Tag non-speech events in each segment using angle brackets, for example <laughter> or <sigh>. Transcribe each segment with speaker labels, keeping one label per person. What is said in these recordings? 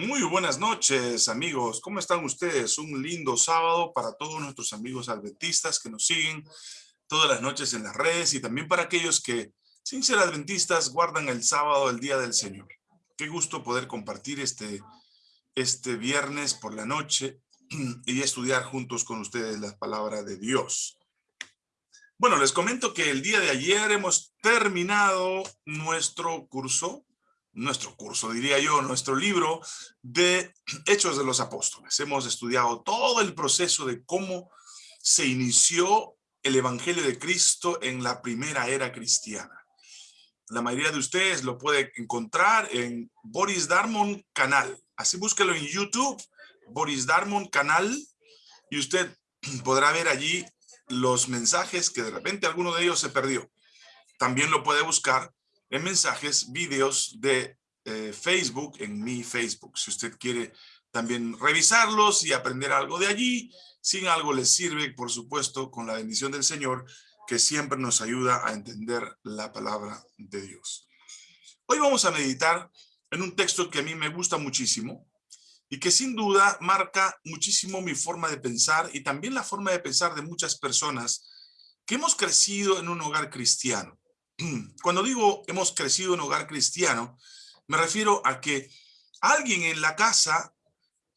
Speaker 1: Muy buenas noches, amigos. ¿Cómo están ustedes? Un lindo sábado para todos nuestros amigos adventistas que nos siguen todas las noches en las redes y también para aquellos que, sin ser adventistas, guardan el sábado, el Día del Señor. Qué gusto poder compartir este, este viernes por la noche <clears throat> y estudiar juntos con ustedes la palabra de Dios. Bueno, les comento que el día de ayer hemos terminado nuestro curso nuestro curso, diría yo, nuestro libro de Hechos de los Apóstoles. Hemos estudiado todo el proceso de cómo se inició el Evangelio de Cristo en la primera era cristiana. La mayoría de ustedes lo puede encontrar en Boris Darmon Canal. Así búsquelo en YouTube, Boris Darmon Canal, y usted podrá ver allí los mensajes que de repente alguno de ellos se perdió. También lo puede buscar en mensajes, vídeos de eh, Facebook, en mi Facebook. Si usted quiere también revisarlos y aprender algo de allí, si algo les sirve, por supuesto, con la bendición del Señor, que siempre nos ayuda a entender la palabra de Dios. Hoy vamos a meditar en un texto que a mí me gusta muchísimo y que sin duda marca muchísimo mi forma de pensar y también la forma de pensar de muchas personas que hemos crecido en un hogar cristiano. <clears throat> Cuando digo hemos crecido en un hogar cristiano, me refiero a que alguien en la casa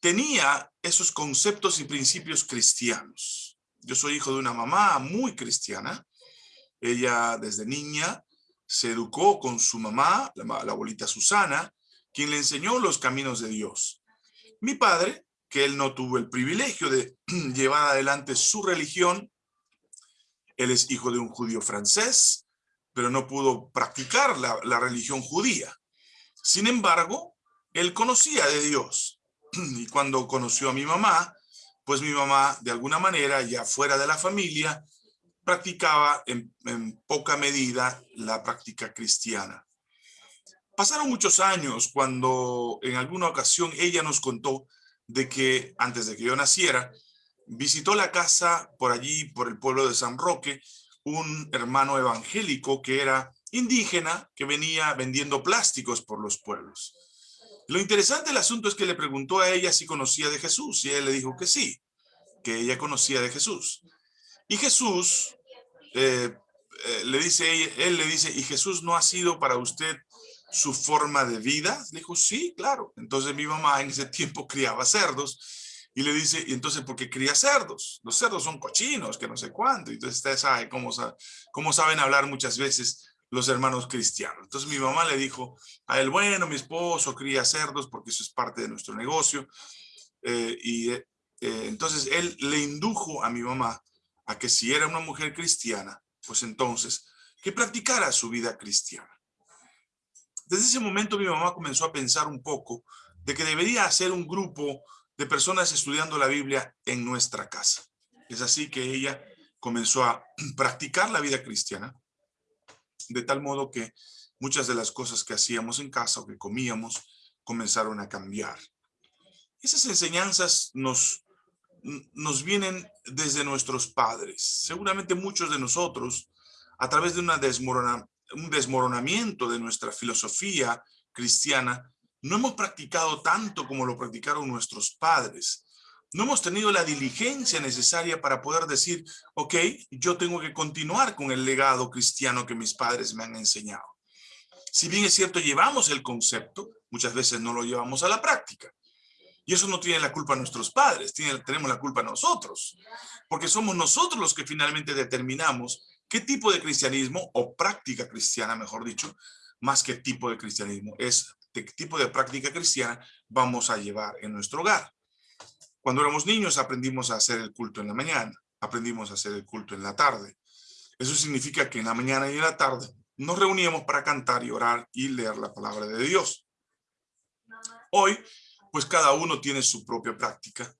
Speaker 1: tenía esos conceptos y principios cristianos. Yo soy hijo de una mamá muy cristiana. Ella desde niña se educó con su mamá, la, abuelita Susana, quien le enseñó los caminos de Dios. Mi padre, que él no tuvo el privilegio de <clears throat> llevar adelante su religión, él es hijo de un judío francés, pero no pudo practicar la, religión judía. Sin embargo, él conocía de Dios. <clears throat> Y cuando conoció a mi mamá, pues mi mamá, de alguna manera, ya fuera de la familia, practicaba en, poca medida la práctica cristiana. Pasaron muchos años cuando en alguna ocasión ella nos contó de que antes de que yo naciera, visitó la casa por allí, por el pueblo de San Roque, un hermano evangélico que era indígena, que venía vendiendo plásticos por los pueblos. Lo interesante del asunto es que le preguntó a ella si conocía de Jesús, y él le dijo que sí, que ella conocía de Jesús. Y Jesús, eh, eh, le dice, él le dice, ¿y Jesús no ha sido para usted su forma de vida? Le dijo, sí, claro. Entonces mi mamá en ese tiempo <laughs> criaba cerdos, y le dice, y entonces, ¿por qué cría cerdos? Los cerdos son cochinos, que no sé cuánto. Entonces usted sabe cómo, cómo saben hablar muchas veces los hermanos cristianos. Entonces mi mamá le dijo a él, bueno, mi esposo cría cerdos porque eso es parte de nuestro negocio. Eh, y eh, eh, entonces él le indujo a mi mamá a que si era una mujer cristiana, pues entonces que practicara su vida cristiana. Desde ese momento mi mamá comenzó a pensar un poco de que debería hacer un grupo de personas estudiando la Biblia en nuestra casa. Es así que ella comenzó a <clears throat> practicar la vida cristiana, de tal modo que muchas de las cosas que hacíamos en casa o que comíamos comenzaron a cambiar. Esas enseñanzas nos, nos vienen desde nuestros padres. Seguramente muchos de nosotros, a través de un desmoronamiento de nuestra filosofía cristiana, no hemos practicado tanto como lo practicaron nuestros padres. No hemos tenido la diligencia necesaria para poder decir, ok, yo tengo que continuar con el legado cristiano que mis padres me han enseñado. Si bien es cierto, llevamos el concepto, muchas veces no lo llevamos a la práctica. Y eso no tiene la culpa nuestros padres, tiene, tenemos la culpa nosotros. Porque somos nosotros los que finalmente determinamos qué tipo de cristianismo, o práctica cristiana, mejor dicho, más que tipo de cristianismo, es tipo de práctica cristiana vamos a llevar en nuestro hogar. Cuando éramos niños aprendimos a hacer el culto en la mañana, aprendimos a hacer el culto en la tarde. Eso significa que en la mañana y en la tarde nos reuníamos para cantar y orar y leer la palabra de Dios. Hoy, pues cada uno tiene su propia práctica.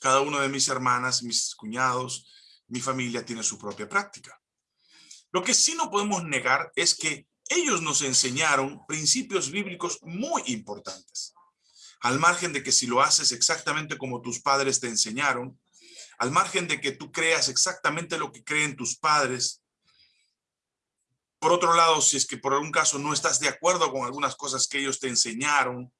Speaker 1: Cada uno de mis hermanas, mis cuñados, mi familia tiene su propia práctica. Lo que sí no podemos negar es que ellos nos enseñaron principios bíblicos muy importantes. Al margen de que si lo haces exactamente como tus padres te enseñaron, al margen de que tú creas exactamente lo que creen tus padres, por otro lado, si es que por algún caso no estás de acuerdo con algunas cosas que ellos te enseñaron,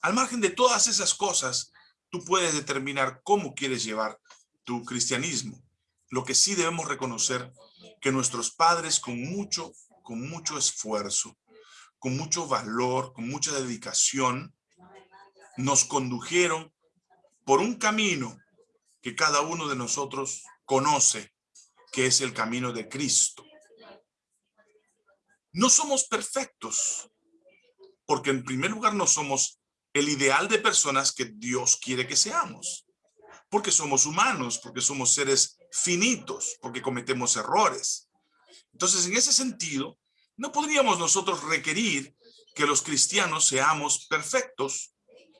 Speaker 1: al margen de todas esas cosas, tú puedes determinar cómo quieres llevar tu cristianismo. Lo que sí debemos reconocer que nuestros padres con mucho, con mucho esfuerzo, con mucho valor, con mucha dedicación, nos condujeron por un camino que cada uno de nosotros conoce, que es el camino de Cristo. No somos perfectos, porque en primer lugar no somos el ideal de personas que Dios quiere que seamos, porque somos humanos, porque somos seres finitos, porque cometemos errores. Entonces, en ese sentido, no podríamos nosotros requerir que los cristianos seamos perfectos.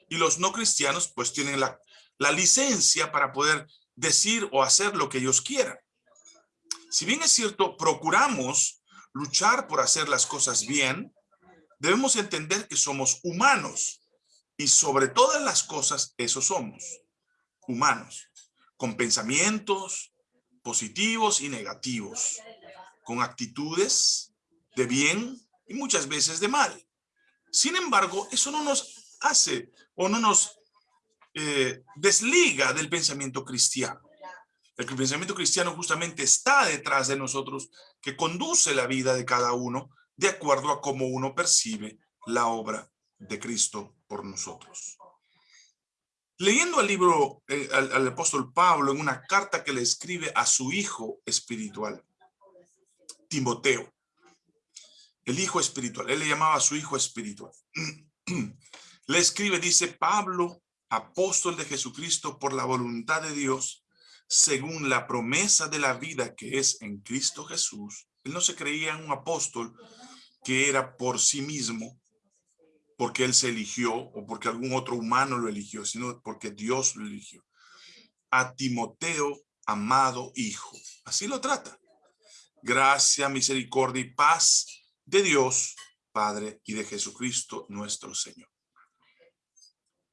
Speaker 1: Y los no cristianos pues tienen la, la licencia para poder decir o hacer lo que ellos quieran. Si bien es cierto, procuramos luchar por hacer las cosas bien, debemos entender que somos humanos. Y sobre todas las cosas eso somos, humanos, con pensamientos positivos y negativos, con actitudes de bien y muchas veces de mal. Sin embargo, eso no nos hace o no nos eh, desliga del pensamiento cristiano. El pensamiento cristiano justamente está detrás de nosotros, que conduce la vida de cada uno de acuerdo a cómo uno percibe la obra de Cristo por nosotros. Leyendo al libro, eh, al apóstol Pablo en una carta que le escribe a su hijo espiritual, Timoteo, el hijo espiritual, él le llamaba a su hijo espiritual. <clears throat> le escribe, dice, Pablo, apóstol de Jesucristo por la voluntad de Dios, según la promesa de la vida que es en Cristo Jesús. Él no se creía un apóstol que era por sí mismo, porque él se eligió o porque algún otro humano lo eligió, sino porque Dios lo eligió. A Timoteo, amado hijo. Así lo trata. Gracia, misericordia y paz de Dios, Padre, y de Jesucristo nuestro Señor.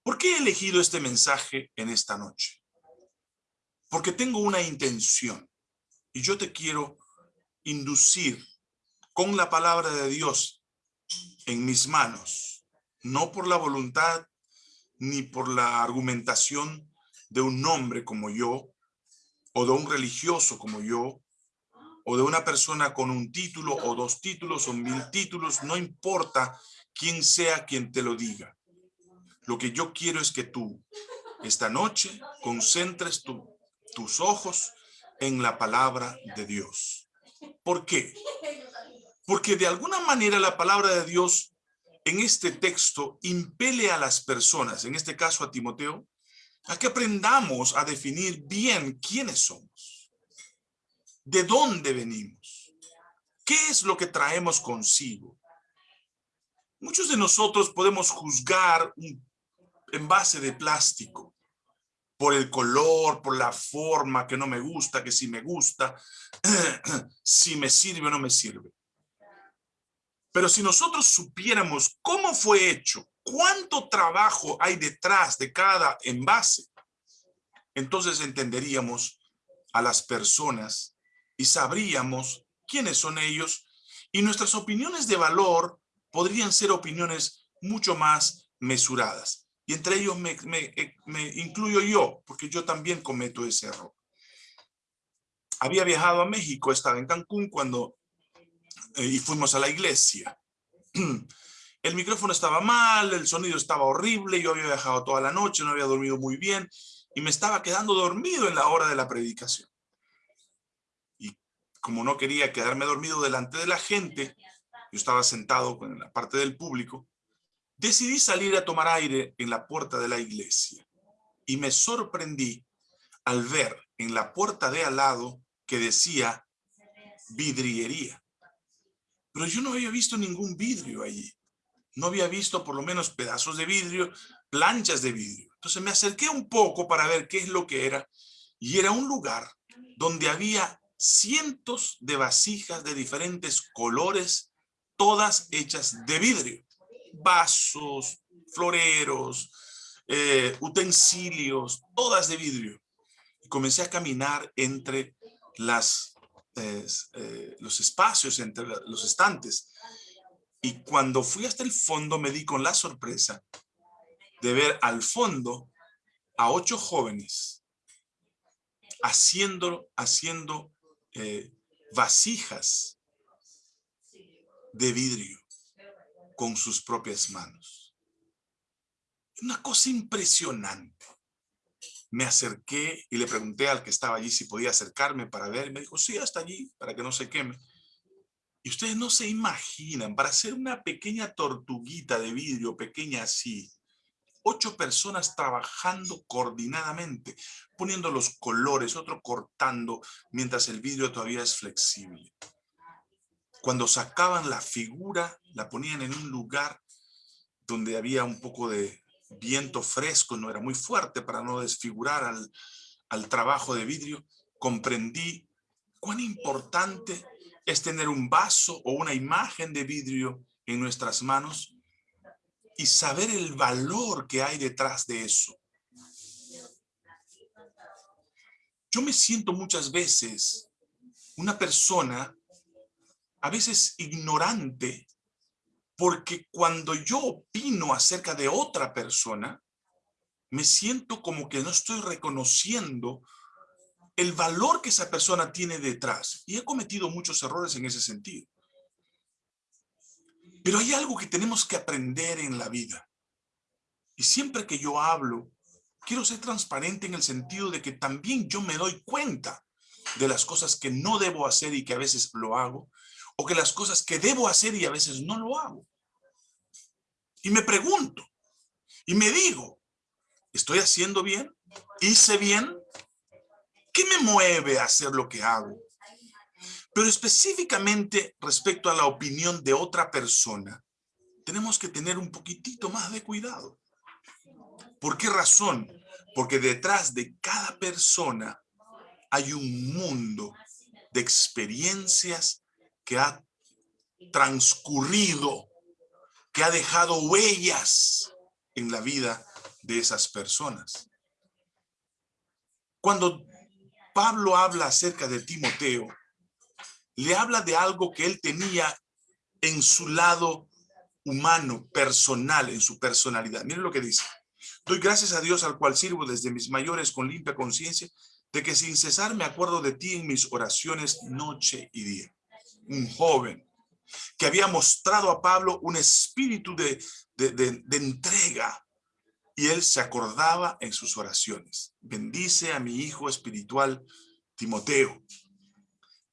Speaker 1: ¿Por qué he elegido este mensaje en esta noche? Porque tengo una intención y yo te quiero inducir con la palabra de Dios en mis manos, no por la voluntad ni por la argumentación de un hombre como yo, o de un religioso como yo, o de una persona con un título o dos títulos o mil títulos, no importa quién sea quien te lo diga. Lo que yo quiero es que tú esta noche concentres tus ojos en la palabra de Dios. ¿Por qué? Porque de alguna manera la palabra de Dios en este texto impele a las personas, en este caso a Timoteo, a que aprendamos a definir bien quiénes somos, de dónde venimos, qué es lo que traemos consigo. Muchos de nosotros podemos juzgar un envase de plástico, por el color, por la forma, que no me gusta, que si me gusta, <clears throat> si me sirve o no me sirve. Pero si nosotros supiéramos cómo fue hecho, cuánto trabajo hay detrás de cada envase, entonces entenderíamos a las personas y sabríamos quiénes son ellos y nuestras opiniones de valor podrían ser opiniones mucho más mesuradas. Y entre ellos me, eh, me, incluyo yo, porque yo también cometo ese error. Había viajado a México, estaba en Cancún cuando eh, y fuimos a la iglesia. <clears throat> El micrófono estaba mal, el sonido estaba horrible, yo había viajado toda la noche, no había dormido muy bien y me estaba quedando dormido en la hora de la predicación. Como no quería quedarme dormido delante de la gente, yo estaba sentado en la parte del público, decidí salir a tomar aire en la puerta de la iglesia y me sorprendí al ver en la puerta de al lado que decía vidriería. Pero yo no había visto ningún vidrio allí. No había visto por lo menos pedazos de vidrio, planchas de vidrio. Entonces me acerqué un poco para ver qué es lo que era y era un lugar donde había cientos de vasijas de diferentes colores, todas hechas de vidrio vasos, floreros, eh, utensilios, todas de vidrio. Y comencé a caminar entre las, eh, los espacios, entre los estantes. Y cuando fui hasta el fondo me di con la sorpresa de ver al fondo a ocho jóvenes haciendo, haciendo eh, vasijas de vidrio con sus propias manos. Una cosa impresionante. Me acerqué y le pregunté al que estaba allí si podía acercarme para ver. Me dijo, sí, hasta allí, para que no se queme. Y ustedes no se imaginan, para hacer una pequeña tortuguita de vidrio, pequeña así, ocho personas trabajando coordinadamente, poniendo los colores, otro cortando, mientras el vidrio todavía es flexible. Cuando sacaban la figura, la ponían en un lugar donde había un poco de viento fresco, no era muy fuerte para no desfigurar al, al trabajo de vidrio, comprendí cuán importante es tener un vaso o una imagen de vidrio en nuestras manos y saber el valor que hay detrás de eso. Yo me siento muchas veces una persona, a veces ignorante, porque cuando yo opino acerca de otra persona, me siento como que no estoy reconociendo el valor que esa persona tiene detrás. Y he cometido muchos errores en ese sentido. Pero hay algo que tenemos que aprender en la vida. Y siempre que yo hablo, quiero ser transparente en el sentido de que también yo me doy cuenta de las cosas que no debo hacer y que a veces lo hago, o que las cosas que debo hacer y a veces no lo hago. Y me pregunto, y me digo, ¿estoy haciendo bien? ¿Hice bien? ¿Qué me mueve a hacer lo que hago? Pero específicamente respecto a la opinión de otra persona, tenemos que tener un poquitito más de cuidado. ¿Por qué razón? Porque detrás de cada persona hay un mundo de experiencias que ha transcurrido, que ha dejado huellas en la vida de esas personas. Cuando Pablo habla acerca de Timoteo, le habla de algo que él tenía en su lado humano, personal, en su personalidad. Miren lo que dice. Doy gracias a Dios al cual sirvo desde mis mayores con limpia conciencia, de que sin cesar me acuerdo de ti en mis oraciones noche y día. Un joven que había mostrado a Pablo un espíritu de, de, de entrega y él se acordaba en sus oraciones. Bendice a mi hijo espiritual Timoteo,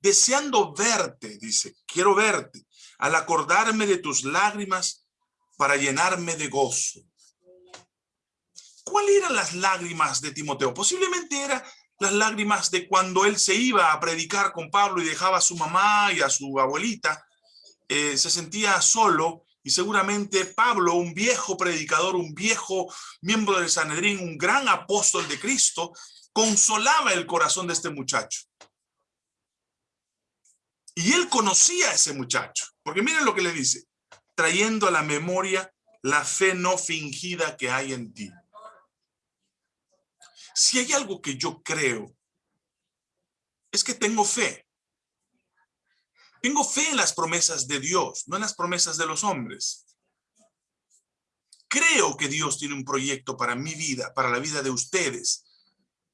Speaker 1: deseando verte, dice, quiero verte, al acordarme de tus lágrimas para llenarme de gozo. ¿Cuáles eran las lágrimas de Timoteo? Posiblemente eran las lágrimas de cuando él se iba a predicar con Pablo y dejaba a su mamá y a su abuelita, eh, se sentía solo y seguramente Pablo, un viejo predicador, un viejo miembro del Sanedrín, un gran apóstol de Cristo, consolaba el corazón de este muchacho. Y él conocía a ese muchacho, porque miren lo que le dice, trayendo a la memoria la fe no fingida que hay en ti. Si hay algo que yo creo, es que tengo fe. Tengo fe en las promesas de Dios, no en las promesas de los hombres. Creo que Dios tiene un proyecto para mi vida, para la vida de ustedes,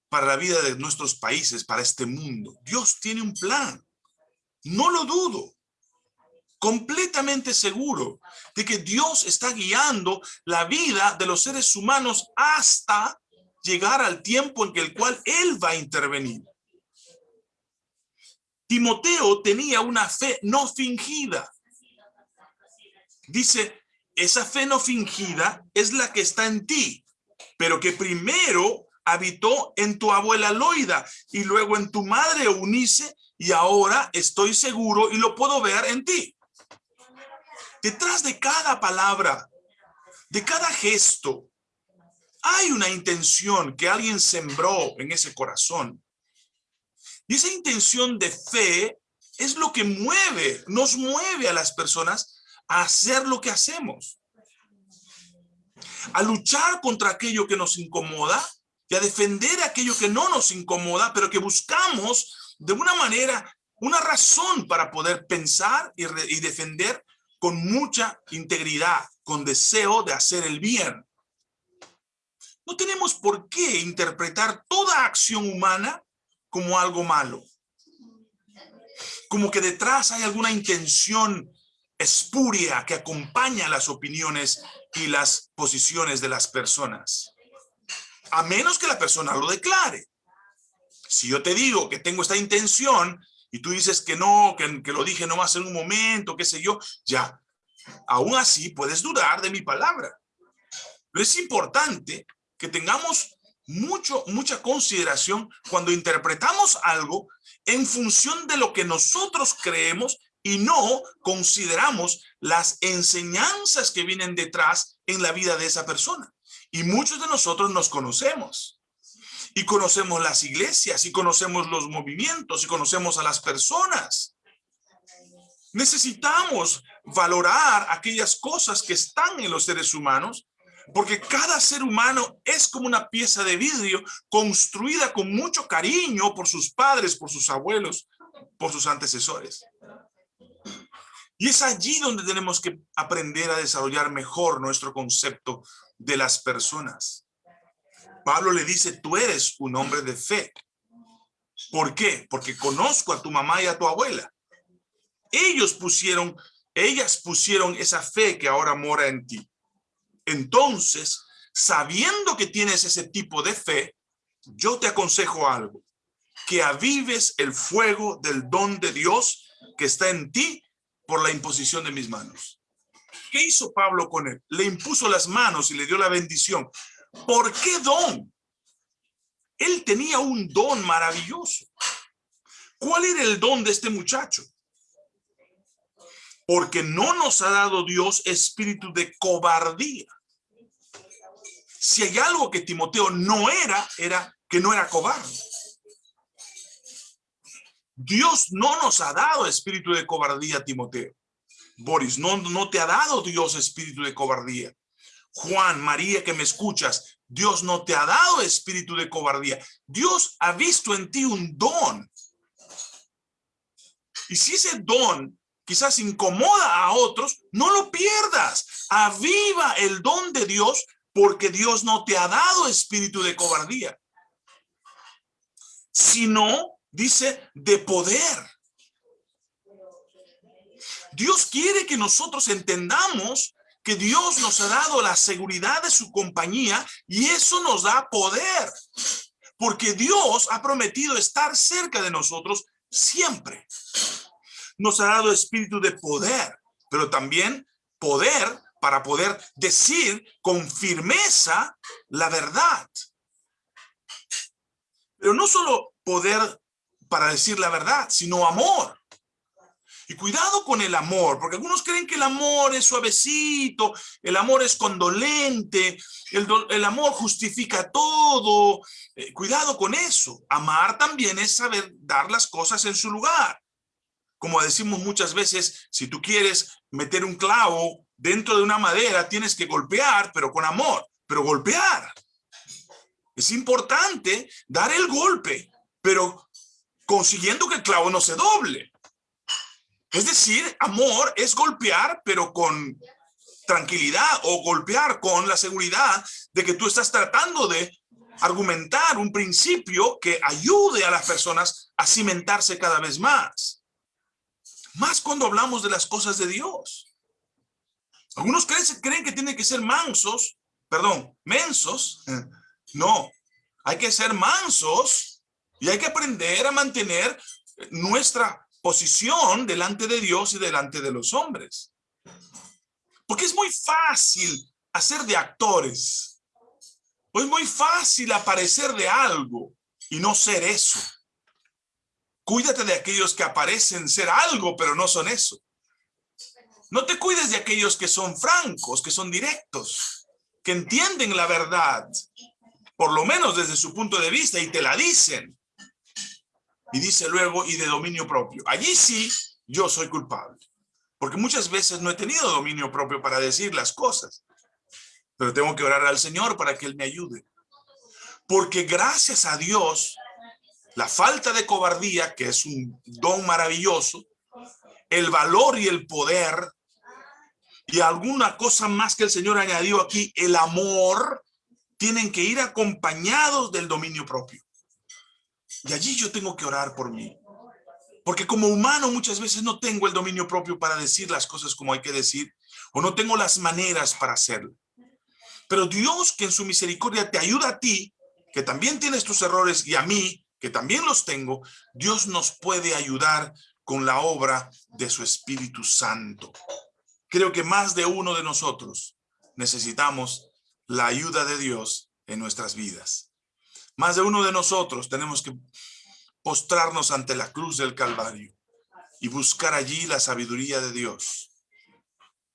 Speaker 1: para la vida de nuestros países, para este mundo. Dios tiene un plan. No lo dudo. Completamente seguro de que Dios está guiando la vida de los seres humanos hasta llegar al tiempo en el cual Él va a intervenir. Timoteo tenía una fe no fingida. Dice, esa fe no fingida es la que está en ti, pero que primero habitó en tu abuela Loida y luego en tu madre Eunice y ahora estoy seguro y lo puedo ver en ti. Detrás de cada palabra, de cada gesto, hay una intención que alguien sembró en ese corazón. Y esa intención de fe es lo que mueve, nos mueve a las personas a hacer lo que hacemos. A luchar contra aquello que nos incomoda y a defender aquello que no nos incomoda, pero que buscamos de una manera, una razón para poder pensar y, y defender con mucha integridad, con deseo de hacer el bien. no tenemos por qué interpretar toda acción humana como algo malo. Como que detrás hay alguna intención espuria que acompaña las opiniones y las posiciones de las personas. A menos que la persona lo declare. Si yo te digo que tengo esta intención y tú dices que no, que, lo dije nomás en un momento, qué sé yo, ya. Aún así puedes dudar de mi palabra. Pero es importante que tengamos mucho, mucha consideración cuando interpretamos algo en función de lo que nosotros creemos y no consideramos las enseñanzas que vienen detrás en la vida de esa persona. Y muchos de nosotros nos conocemos. Y conocemos las iglesias, y conocemos los movimientos, y conocemos a las personas. Necesitamos valorar aquellas cosas que están en los seres humanos porque cada ser humano es como una pieza de vidrio construida con mucho cariño por sus padres, por sus abuelos, por sus antecesores. Y es allí donde tenemos que aprender a desarrollar mejor nuestro concepto de las personas. Pablo le dice, tú eres un hombre de fe. ¿Por qué? Porque conozco a tu mamá y a tu abuela. Ellos pusieron, ellas pusieron esa fe que ahora mora en ti. Entonces, sabiendo que tienes ese tipo de fe, yo te aconsejo algo, que avives el fuego del don de Dios que está en ti por la imposición de mis manos. ¿Qué hizo Pablo con él? Le impuso las manos y le dio la bendición. ¿Por qué don? Él tenía un don maravilloso. ¿Cuál era el don de este muchacho? Porque no nos ha dado Dios espíritu de cobardía, si hay algo que Timoteo no era, era que no era cobarde. Dios no nos ha dado espíritu de cobardía, Timoteo. Boris, no, no te ha dado Dios espíritu de cobardía. Juan, María, que me escuchas, Dios no te ha dado espíritu de cobardía. Dios ha visto en ti un don. Y si ese don quizás incomoda a otros, no lo pierdas. Aviva el don de Dios porque Dios no te ha dado espíritu de cobardía, sino, dice, de poder. Dios quiere que nosotros entendamos que Dios nos ha dado la seguridad de su compañía y eso nos da poder. Porque Dios ha prometido estar cerca de nosotros siempre. Nos ha dado espíritu de poder, pero también poder para poder decir con firmeza la verdad. Pero no solo poder para decir la verdad, sino amor. Y cuidado con el amor, porque algunos creen que el amor es suavecito, el amor es condolente, el, amor justifica todo. Eh, cuidado con eso. Amar también es saber dar las cosas en su lugar. Como decimos muchas veces, si tú quieres meter un clavo dentro de una madera tienes que golpear, pero con amor, pero golpear. Es importante dar el golpe, pero consiguiendo que el clavo no se doble. Es decir, amor es golpear, pero con tranquilidad o golpear con la seguridad de que tú estás tratando de argumentar un principio que ayude a las personas a cimentarse cada vez más. Más cuando hablamos de las cosas de Dios. Algunos creen, creen que tienen que ser mansos, perdón, mensos. <laughs> No, hay que ser mansos y hay que aprender a mantener nuestra posición delante de Dios y delante de los hombres. Porque es muy fácil hacer de actores. O es muy fácil aparecer de algo y no ser eso. Cuídate de aquellos que aparecen ser algo, pero no son eso. No te cuides de aquellos que son francos, que son directos, que entienden la verdad, por lo menos desde su punto de vista, y te la dicen. Y dice luego, y de dominio propio. Allí sí, yo soy culpable. Porque muchas veces no he tenido dominio propio para decir las cosas. Pero tengo que orar al Señor para que Él me ayude. Porque gracias a Dios, la falta de cobardía, que es un don maravilloso, el valor y el poder y alguna cosa más que el Señor añadió aquí, el amor, tienen que ir acompañados del dominio propio. Y allí yo tengo que orar por mí. Porque como humano muchas veces no tengo el dominio propio para decir las cosas como hay que decir, o no tengo las maneras para hacerlo. Pero Dios que en su misericordia te ayuda a ti, que también tienes tus errores, y a mí, que también los tengo, Dios nos puede ayudar con la obra de su Espíritu Santo. Creo que más de uno de nosotros necesitamos la ayuda de Dios en nuestras vidas. Más de uno de nosotros tenemos que postrarnos ante la cruz del Calvario y buscar allí la sabiduría de Dios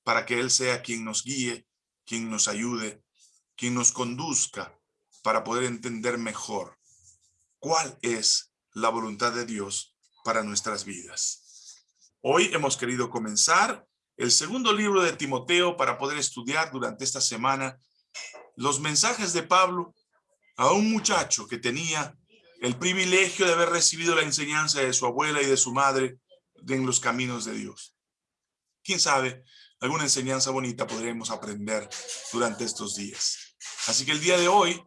Speaker 1: para que Él sea quien nos guíe, quien nos ayude, quien nos conduzca para poder entender mejor cuál es la voluntad de Dios para nuestras vidas. Hoy hemos querido comenzar el segundo libro de Timoteo para poder estudiar durante esta semana los mensajes de Pablo a un muchacho que tenía el privilegio de haber recibido la enseñanza de su abuela y de su madre en los caminos de Dios. Quién sabe, alguna enseñanza bonita podremos aprender durante estos días. Así que el día de hoy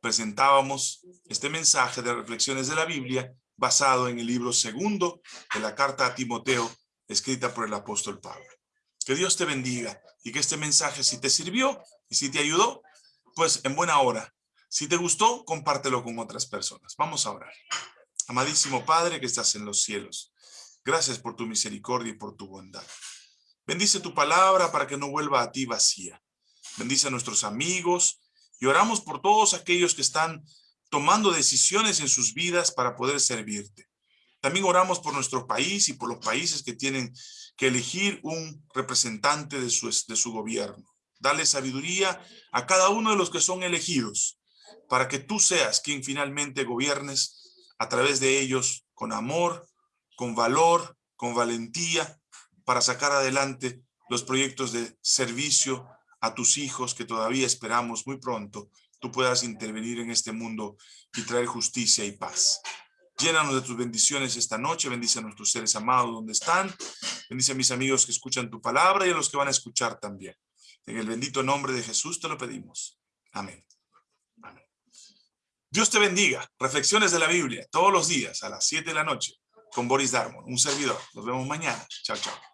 Speaker 1: presentábamos este mensaje de reflexiones de la Biblia basado en el libro segundo de la carta a Timoteo, escrita por el apóstol Pablo. Que Dios te bendiga y que este mensaje, si te sirvió y si te ayudó, pues en buena hora. Si te gustó, compártelo con otras personas. Vamos a orar. Amadísimo Padre que estás en los cielos, gracias por tu misericordia y por tu bondad. Bendice tu palabra para que no vuelva a ti vacía. Bendice a nuestros amigos, y oramos por todos aquellos que están tomando decisiones en sus vidas para poder servirte. También oramos por nuestro país y por los países que tienen que elegir un representante de su, de su gobierno. Dale sabiduría a cada uno de los que son elegidos para que tú seas quien finalmente gobiernes a través de ellos con amor, con valor, con valentía para sacar adelante los proyectos de servicio a tus hijos que todavía esperamos muy pronto, tú puedas intervenir en este mundo y traer justicia y paz. Llénanos de tus bendiciones esta noche, bendice a nuestros seres amados donde están, bendice a mis amigos que escuchan tu palabra y a los que van a escuchar también. En el bendito nombre de Jesús te lo pedimos. Amén. Dios te bendiga. Reflexiones de la Biblia todos los días a las 7 de la noche con Boris Darmon, un servidor. Nos vemos mañana. Chao, chao.